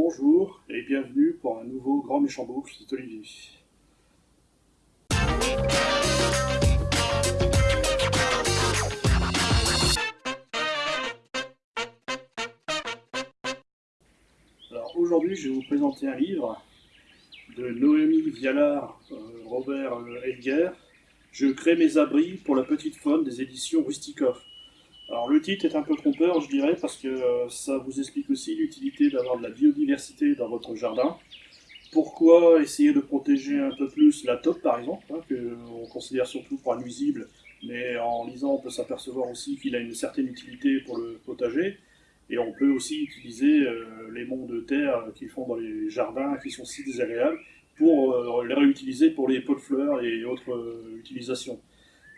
Bonjour et bienvenue pour un nouveau Grand Méchant Boucle, c'est Olivier. Alors aujourd'hui je vais vous présenter un livre de Noémie Vialard, euh, Robert euh, Edgar. Je crée mes abris pour la petite faune des éditions Rustikov. Alors le titre est un peu trompeur, je dirais, parce que euh, ça vous explique aussi l'utilité d'avoir de la biodiversité dans votre jardin. Pourquoi essayer de protéger un peu plus la taupe, par exemple, hein, que on considère surtout pour nuisible, mais en lisant, on peut s'apercevoir aussi qu'il a une certaine utilité pour le potager. Et on peut aussi utiliser euh, les monts de terre qu'ils font dans les jardins, qui sont si désagréables, pour euh, les réutiliser pour les pots de fleurs et autres utilisations.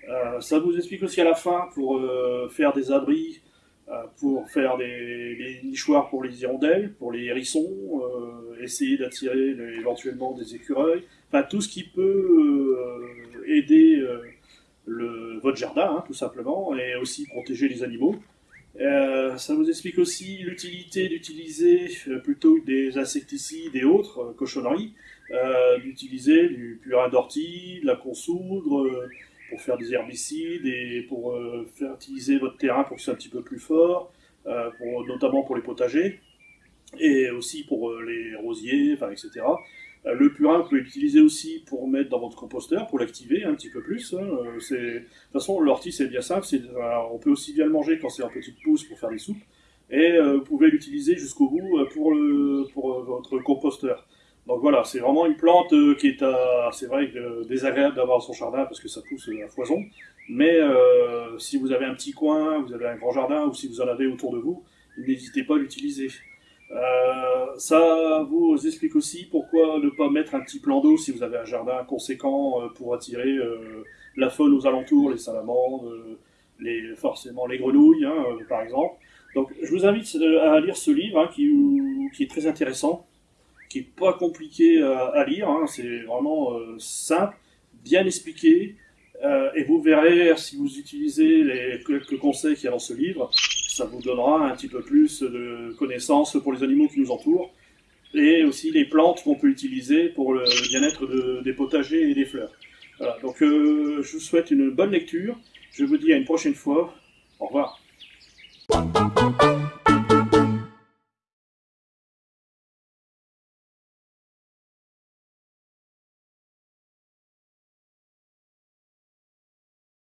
Euh, ça vous explique aussi à la fin pour euh, faire des abris, euh, pour faire des, nichoirs pour les hirondelles, pour les hérissons, essayer d'attirer éventuellement des écureuils, enfin tout ce qui peut aider votre jardin, hein, tout simplement, et aussi protéger les animaux. ça vous explique aussi l'utilité d'utiliser plutôt des insecticides et autres cochonneries, d'utiliser du purin d'ortie, de la consoudre, pour faire des herbicides et pour euh, fertiliser votre terrain pour que soit un petit peu plus fort, euh, notamment pour les potagers, et aussi pour euh, les rosiers, enfin, etc. Le purin, vous pouvez l'utiliser aussi pour mettre dans votre composteur, pour l'activer un petit peu plus. Hein. De toute façon, l'ortie, c'est bien simple. On peut aussi bien le manger quand c'est en petite pousse pour faire des soupes. Et vous pouvez l'utiliser jusqu'au bout pour votre composteur. Donc voilà, c'est vraiment une plante euh, qui est, c'est vrai, désagréable d'avoir son jardin parce que ça pousse à foison. Mais euh, si vous avez un petit coin, vous avez un grand jardin ou si vous en avez autour de vous, n'hésitez pas à l'utiliser. Euh, ça vous explique aussi pourquoi ne pas mettre un petit plan d'eau si vous avez un jardin conséquent pour attirer la faune aux alentours, les salamandres, les, forcément les grenouilles, hein, par exemple. Donc je vous invite à lire ce livre hein, qui est très intéressant qui est pas compliqué à, lire, hein. c'est vraiment euh, simple, bien expliqué, euh, et vous verrez, si vous utilisez les quelques conseils qu'il y a dans ce livre, ça vous donnera un petit peu plus de connaissances pour les animaux qui nous entourent, et aussi les plantes qu'on peut utiliser pour le bien-être des potagers et des fleurs. Donc euh, je vous souhaite une bonne lecture, je vous dis à une prochaine fois, au revoir.